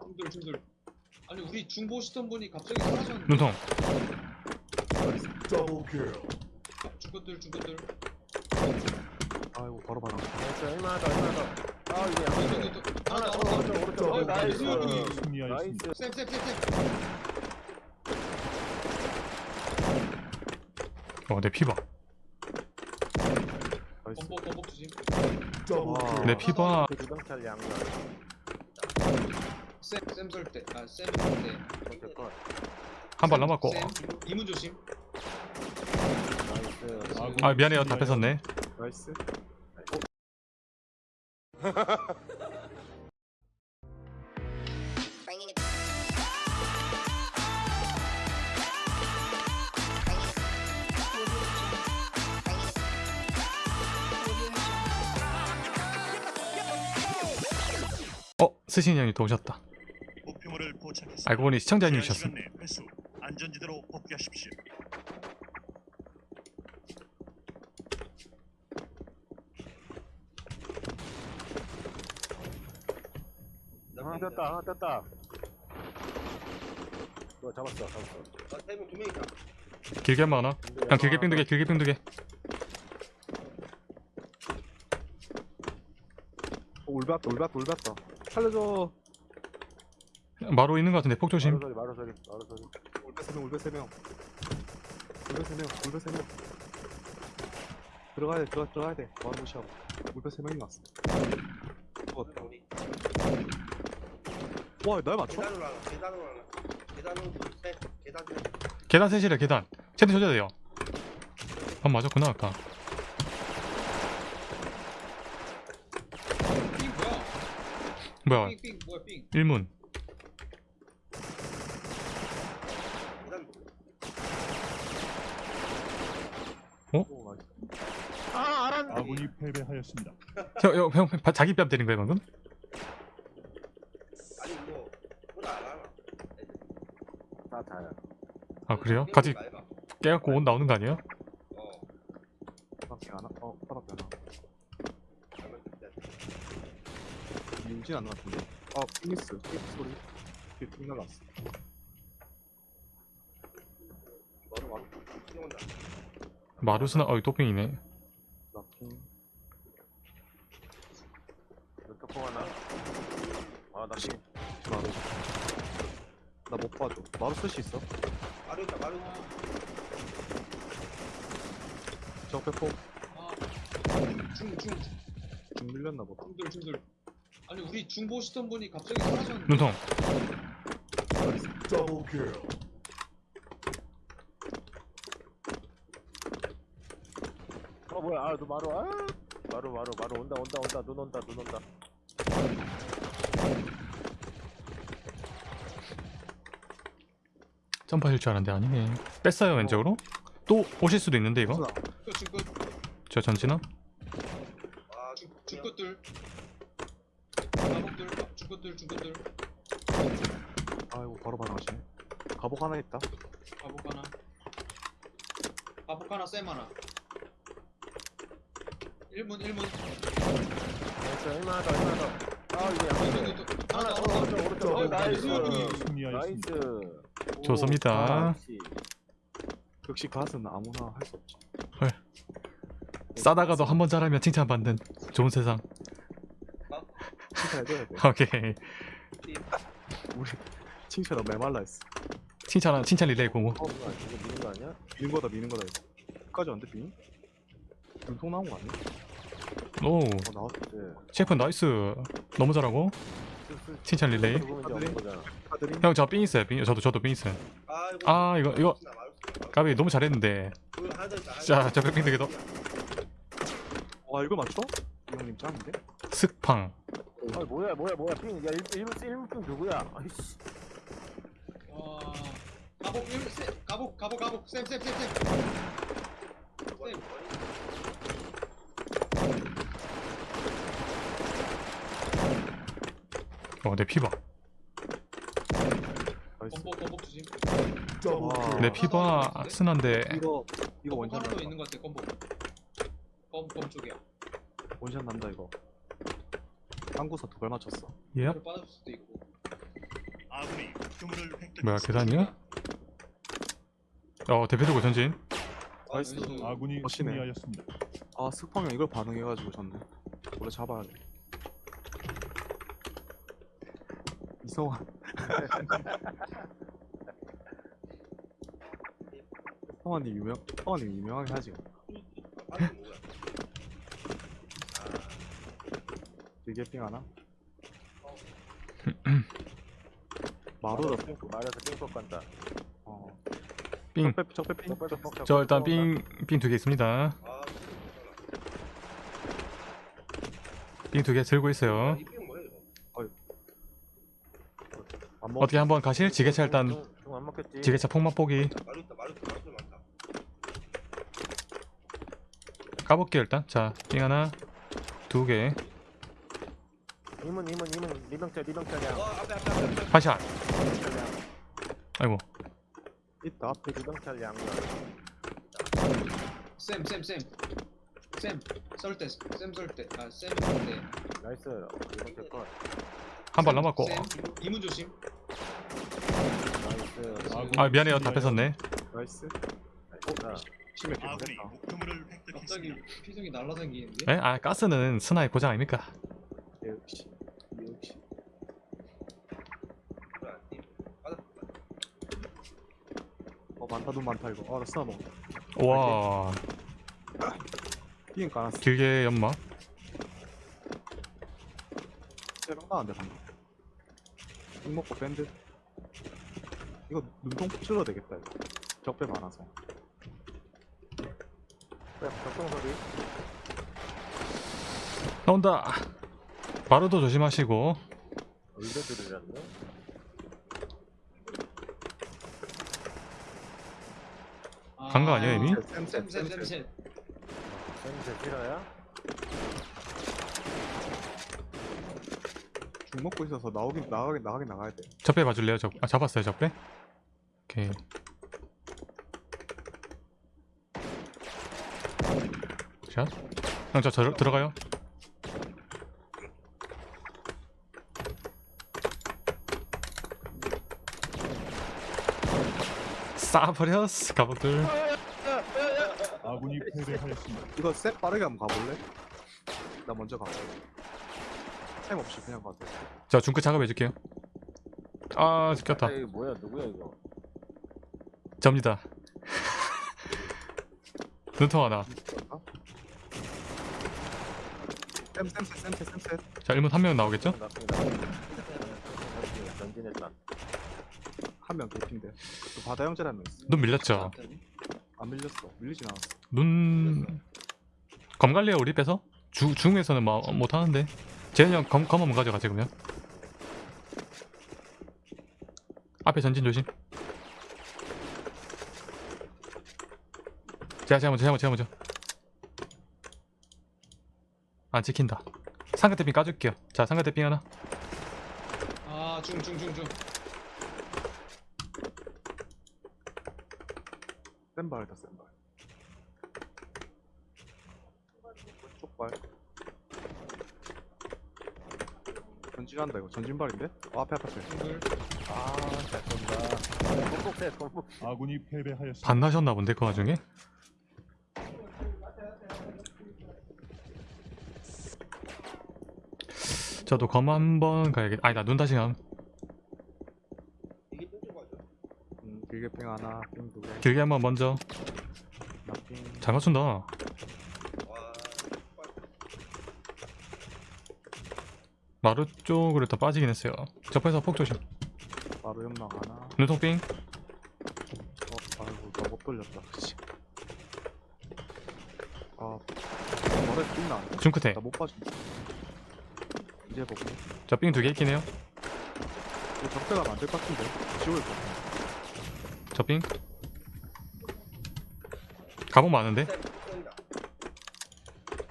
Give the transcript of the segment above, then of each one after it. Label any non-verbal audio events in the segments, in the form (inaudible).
중들 중들. 아니 우리 중보 시던 분이 갑자기 사라졌는데 눈통. 중것들 중것들. 아이고 바로 바로. 나이스 얼마나 더 얼마나 더아 이게 안 돼. 하나 하나 하나 오른쪽 오른쪽. 어, 나이스 나이스. 나이스. 쌤쌤쌤쌤 어내 피봐 나이스. 건복 건복 주심. 내 피봐 그 주정찰 양면 쌤쌤 설때아쌤설때. 오케이 컷한발 남았고. 쌤 이문 조심. 나이스. 아 미안해요. 다 뺏었네. 나이스. 어 스신이 형이 또 오셨다 목표물을 포착했습니다. 알고 보니 시청자님이셨어 안전지대로 복귀하십시오. 하나 떴다 하나 떴다 이거 잡았어 잡았어 길게 한번 하나 그냥 길게 삥 두개 길게 삥 두개 어, 울봤다 울봤다 울봤다 살려줘 마루 있는 거 같은데 폭 조심. 마루 소리 마루 소리 마루 소리. 울배 세명 울배 세명. 울배 세명 울배 세명. 들어가야 돼 들어가 들어가야 돼. 마음 무시하고. 울배 세 명이 왔어 죽었다. 와날 맞춰? 계단으로 하나, 계단으로 하나. 계단으로 둘, 셋, 계단 중. 계단 셋이래 계단. 쟤도 쳐줘야 돼요. 아 맞았구나 아까. 삥 뭐야? 뭐야? 삥 삥 뭐야 삥? 1문 계단 오 나이스 아 아군이 패배하였습니다. 형, 형, 형 바- 자기 뺨 때린 거야 방금? 아니 뭐 하나. 다 다야 아 그래요? 같이 맑아. 깨갖고 옷 나오는 거 아니에요? 어. 하나 어 바닥에 하나. 민진 안 나왔던데 아 피니스 피니스 소리 뒤에 핑 날랐어 너는 왕 뛰어온다. 마루스나 어이 또핑이네 나핑 이거 톡 하나 아나 지금 마루 나못 수 있어? 마루 있다, 마루. 적배포 중중 좀 밀렸나 보다. 중들 중들 아니 우리 중보 시던 분이 갑자기 사라졌는데. 눈통. Double kill. 어 뭐야. 아너 마루 아! 마루 마루 마루. 온다 온다 온다. 눈 온다 눈 온다 점프하실 줄 알았는데 아니네. 뺐어요 왼쪽으로? 또 오실 수도 있는데 이거? 저 전진함? 아, 중 중것들. 가복들 중것들 중것들. 아이고 바로 바로 하시네. 가복 하나 있다. 가복 하나. 가복 하나 쌤 하나. 1문 1문 nice 얼마나 더 얼마나 더아 이게 안 돼. 이거 이거 하나 하나 더 더. 오른쪽 오른쪽 어, nice. 승리하였습니다. nice 좋습니다. 역시. 역시 갓은 아무나 할 수 없지 싸다가도 한 번 잘하면 칭찬받는 좋은 세상. 칭찬해줘야 돼. 오케이. 우리 칭찬은 메말라 했어. 칭찬 칭찬 리레이 공우 어 이거 미는 거 아니야? 미는 거다 미는 거다 끝까지 안돼 빙? 눈통 나온 거 아니야? 오. 어 나왔어 네. 셰프 나이스. 너무 잘하고. 칭찬 리레이 형 저 삥 있어요 삥 저도 저도 삥 있어요 아, 이거. 아 이거 이거. 까비 너무 잘했는데 그거 하나 더 있다. 자, 저 백핑 되게 더- 와 이걸 맞춰? 이 형님 짱인데? 슥팡 아 뭐야 뭐야 뭐야 핑. 야 1분 1분 핑 누구야? 아이씨. 와 가복 1쌤 가복 가복 가복 쌤쌤쌤쌤 쌤 어내 피봐 나이스 건복 건복 주심 내 피봐 쓴한데 이거 이거 건복 원샷 더 난다. 있는 것 같아 건복 검검 쪽이야. 원샷 난다 이거. 짱구사 두발 맞췄어. 예를 빠질 수도 있고. 목표물을 획득했습니다. 뭐야 계단이야? 어 대표 들고 전진. 나이스. 아, 아군이 멋지네. 승리하였습니다. 아형 이걸 반응해가지고 졌네. 원래 잡아야 돼. 이성환 (laughs) (laughs) 성환이 유명 성환이 유명하게 하지? 되게 (clears throat) 핑 하나 마루다 핑크 말해서 핑크 간다. 어 삥. 적배 적배 저 일단 적배도 삥삥 두 개 있습니다 아, 삥두 개 들고 있어요? 안먹 어떻게 한번 가실? 지게차 일단. 지게차 폭맛 보기 마루타 마루타 마루타 많다. 까볼게요 일단 자삥 하나 두개 이문 이문 이문 리병철. 어 앞에 앞에. 파샷 아이고 있다 앞에 리병철량. 쌤, 쌤, 쌤. 쌤, 썰 때, 쌤썰 때. 아, 쌤썰 때. 나이스. 리병철 컷. 한발 쌤, 남았고 쌤, 이문 조심. 나이스. 아군이 아 미안해요 다. 뺏었네 나이스 나이스. 심해 아군이 깨겠다 목표물을 갑자기 획득했습니다. 피성이 날라다니는데? 에? 아 가스는 스나의 고장 아닙니까? 역시 역시. 어 많다 눈 많다 이거. 아나 쓰나 먹었다. 와. 핑 까놨어. 길게 연막 세방 나왔는데 방금. 핑 먹고 밴드. 이거 눈통 찔러야 되겠다 이거. 적배 많아서 적동 소리. 나온다 바로도 조심하시고 의도 들으셨네. 간거 아니야, 이미? 쌤, 쌤, 쌤, 쌤, 쌤. 쌤제 싫어요? 죽 먹고 있어서 나오긴 나가긴 나가긴 나가야 돼 적배 봐줄래요? 적, 아 잡았어요 적배? 오케이 샷. 형 저 저, 들어가요. 싸버렸어 가복들. 아군이 패배하였습니다. 이거 셋 빠르게 한번 가볼래? 나 먼저 가볼래 템 없이 그냥 가도 돼. 저 중크 작업해줄게요. 아 지켰다. 이거 뭐야? 누구야 이거? 접니다. (laughs) 눈통 하나 자 1문 한 명 나오겠죠? 전진했다. 한명 개핀데. 그 바다 형제라 한명 있어 눈 밀렸죠? 안 밀렸어. 밀리진 않았어. 눈 검갈래요 우리 빼서? 주, 중에서는 뭐 못하는데. 재현이 형 검, 검 한번 가져가지 그러면. 앞에 전진 조심. 제가 제가 먼저 제가 먼저 제가 먼저 안 찍힌다 삼각대빙 까줄게요 자 삼각대빙 하나 아, 중, 중, 중, 중. 센발이다 센발 왼쪽 발 전진한다 이거 전진발인데? 어, 앞에 앞에. 아잘 쏜다. 공복. 아군이 패배하였습니다. 반나셨나 본데 그 와중에 저도 검 한번 가야겠 아니 나 눈 다시 감. 음, 길게 핑 하나 핑 두개. 길게 한번 먼저. 잘 맞춘다. 와. 마루 쪽으로 일단 빠지긴 했어요. 접해서 폭 조심. 바로 연막 하나. 눈통빙 어 아이고 나못 돌렸다. 그치. 아 머리 띵나 중끝에 나못 봐준 이제 보고 저빙 두개 있긴 해요 이거 적대가 안될 것 같은데 지울 것 같아 저빙 가복 많은데?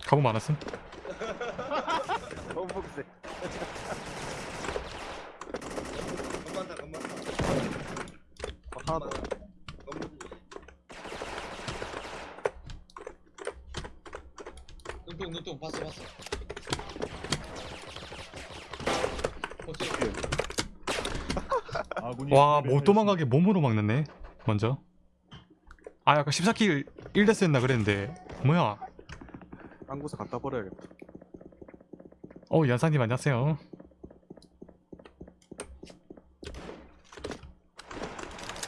가복 많았음 공복세. 건반다 건반다. 어, 하나 더. 눈통, 눈통. 봤어, 봤어. 어째 뒤에 아군이 아군이 와못 패배하였습니다. 도망가게 몸으로 막는네 먼저 아 아까 14킬 1데스 했나 그랬는데 뭐야 딴 곳에 갖다 버려야겠다. 어 연상님 안녕하세요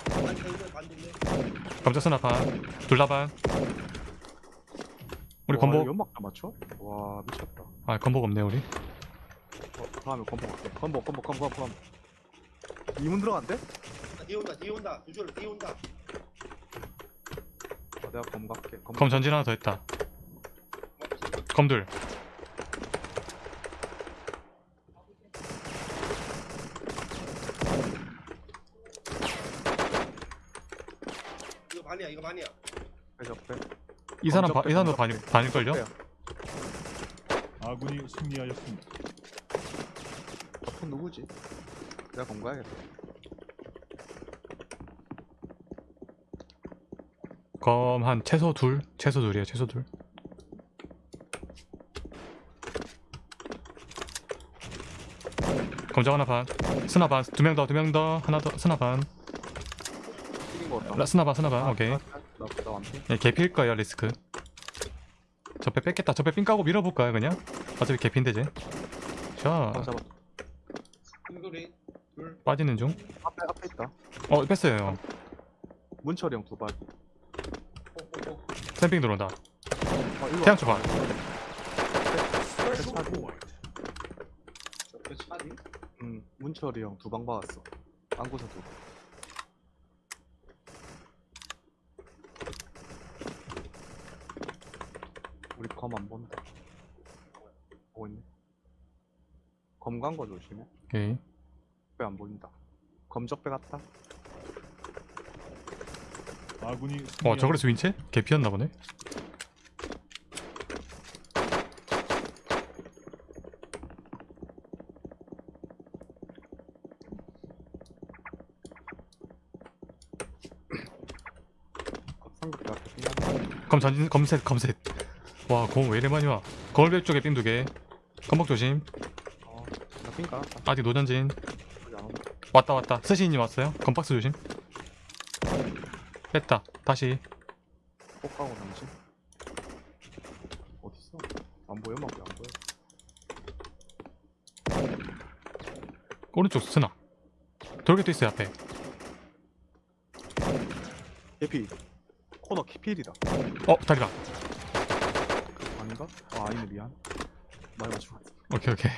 반대면 반대면. 감자 스나반 둘라반 우리 건복 이거 연막 다 맞춰? 와 미쳤다. 아 건복 없네 우리 어, 다음에 건복 할게. 건복 건복 건복 건복. 이문 들어간대? 아, 뒤에 온다 뒤에 온다 두줄 뒤에 온다. 어, 내가 검 갈게. 검 검 전진 하나 더 했다 검둘 이거 반이야 이거 반이야. 적배. 이 사람 바, 이 사람도 반일, 반일걸요? 아군이 승리하였습니다. 적배 누구지? 내가 검 가야겠다. 검 한 최소 둘? 최소 둘이야 최소 둘. 검정 하나 반. 스나 반두 명 더 두 명 더. 하나 더 스나 반. 라- 스나 반 스나 반. 오케이. 예, 개피일 거예요 리스크. 저배 뺏겠다. 저배 삥 까고 밀어볼까요 그냥? 어차피 개피인데 쟤 자, 아, 잡아. 둘 빠지는 중. 앞에 앞에 있다. 어, 뺐어요, 형. 문철이 형 두 발. 폭폭폭 샘핑 들어온다. 어, 태양 차디 응, 문철이 형 두 방 박았어. 안고서 두. 방. 우리 검 안 본다. 보고 있네. 검 간 거 조심해. 오케이. 배안 보인다. 검적배 같다. 아군이 어, 저 그래서 윈체? 개피였나 보네. 검 전진, 검셋, 검셋. 와, 검왜 이래 많이 와. 거울벽 쪽에 삥 두 개. 검복 조심. 어. 아직 노전진. 왔다, 왔다. 스시님 왔어요. 검박스 조심. 뺐다. 다시. 꼭 가고 잠시. 어딨어? 안 보여? 막안 보여. 오른쪽 스나. 돌게도 있어요, 앞에. 개피. 코너 키필이다. 어, 다리가. 아닌가? 아 아니네 미안. 많이 맞추고. 오케이, 오케이.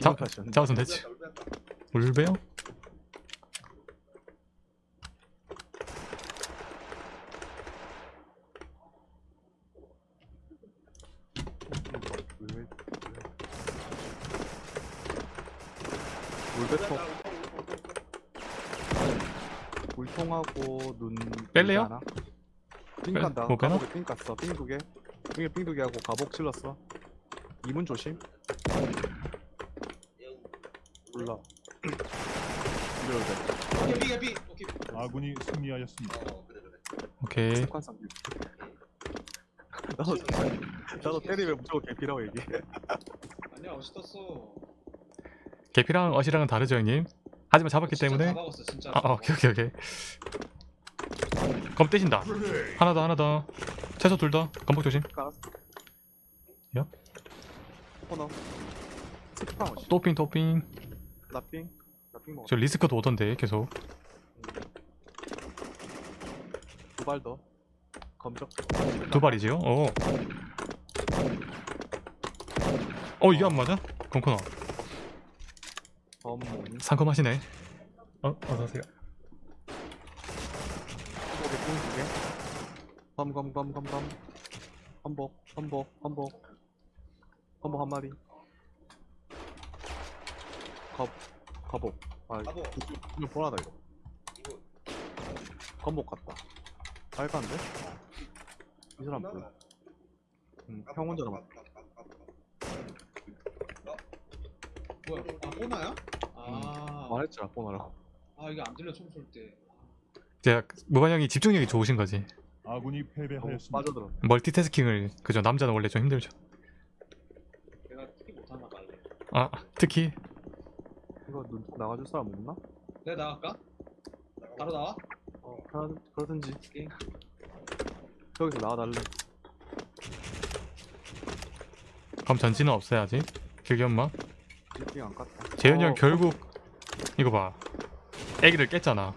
탓이었네. 잡았으면 됐지. 울베요? 물배통 물통하고 눈 뺄래요? 삥 뺄- 간다. 못? 가복에 삥 깠어. 삥 두개. 삥에 삥두개 하고 가복 찔렀어. 이문 조심. 몰라 돼 개피 개피 오케이 아군이 승리하였습니다. 어 그래 그래 오케이. 나도 나도 때리면 무조건 개피라고 얘기해 아니야 멋있었어 개피랑 어시랑은 다르죠, 형님? 하지만 잡았기 진짜 때문에. 다 박았어 진짜 아, 아, 오케이, 오케이, 오케이. 검 떼신다. 하나 더, 하나 더. 최소 둘 더. 검복 조심. 깔았어 야? 코너 스파운 또핑, 또핑. 먹었어 저 리스크도 오던데, 계속. 두 발 더 검적 두 발이지요? 어. 어, 이게 안 맞아? 검코너. 검모니 상큼하시네. 어, 어서오세요. 한복에 삥두개 검검검검검 한복 한복 한복 한복 한 마리 겁 거복 아. 이거 보라다 이거 이거 검복 같다 빨간데? 이 사람 뭐야? 응, 형 혼자 남았 뭐야 아 보나야? 아, 말했잖아 보나라고 아 이게 안 들려 총 쏠 때 제가 무관 형이 집중력이 좋으신 거지. 아군이 패배하였습니다. 빠져들어 멀티태스킹을 그죠 남자는 원래 좀 힘들죠. 내가 특히 못하나 봐요 아 특히 이거 눈 나가줄 사람 없나? 내가 나갈까? 바로 나와? 어 그러, 그러든지. 게임 저기서 나와달래 그럼 전진은 없어야지 길게 엄마? 빌딩 안 깠다. 재현이 형 어, 결국 이거 봐. 애기를 깼잖아.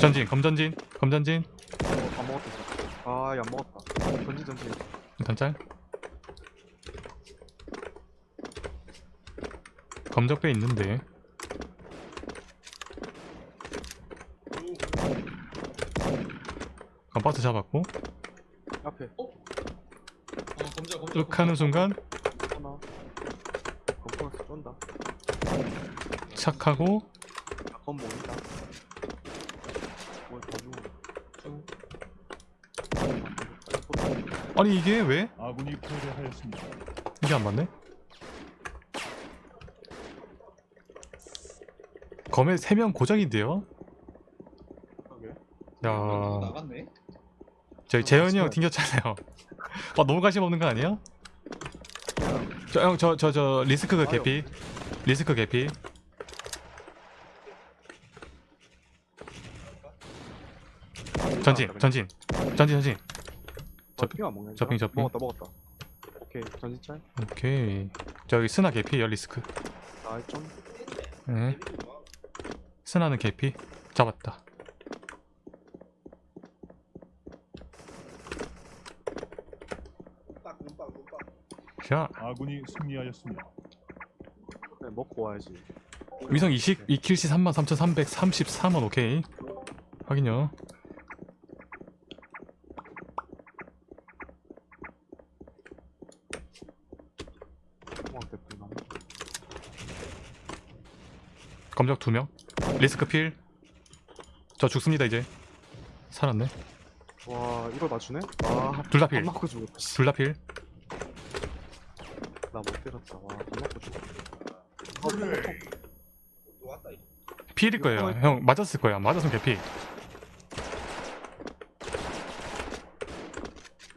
전진 검전진 검전진. 어, 안 먹었다 진짜. 아안 먹었다. 전진 전진. 일단 짤 검적배 있는데. 감바스 잡았고. 앞에. 어? 검정 검정 윽 하는 순간 하나. 건프런스 쏜다. 착하고. 아, 건 모인다. 뭘더 주고. 아니 이게 왜? 아군이 패배하였습니다. 이게 안 맞네? 검에 3명 고정인데요? 야. 나갔네. 저희 재현이 형 튕겼잖아요. 아 (laughs) 너무 관심 없는 거 아니야? 저형 저 저 저 리스크 개피. 리스크 개피. 전진 전진. 전진 전진. 저 먹냐 저핑, 저핑. 먹었다 먹었다. 오케이 전진 짤 오케이. 저기 스나 개피요 리스크. 나이 좀 네. 스나는 개피. 잡았다. 자. 아군이 승리하였습니다. 그래 먹고 와야지. 위성 20 2킬시 33,333원 오케이. 확인요 공항 대표 나 검적 2명. 리스크 필저 죽습니다 이제. 살았네. 와 이걸 맞추네? 아 둘다 필. 안 맞고 죽었다. 씨. 둘다 필. 나 못 때렸다. 와안 맞고 죽었다. 필일 거예요. 형 맞았을 거야 맞았으면 개피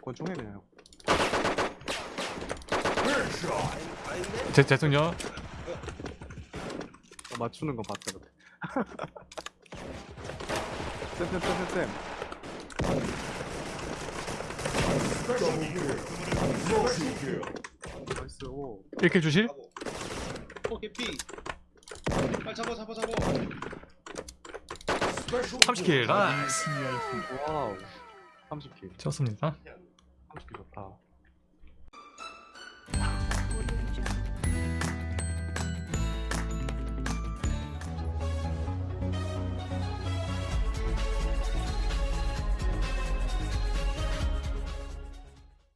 권총해 그냥? 제, 죄송요 어, 맞추는 건 봤다 그래 (laughs) 쌤쌤쌤쌤쌤. nice 오. 1 kill 주실? 어 개피 빨리 잡아 잡아 잡아. 30킬. 아군이 나이스. 와우. 30킬. 좋습니다. 30킬 좋다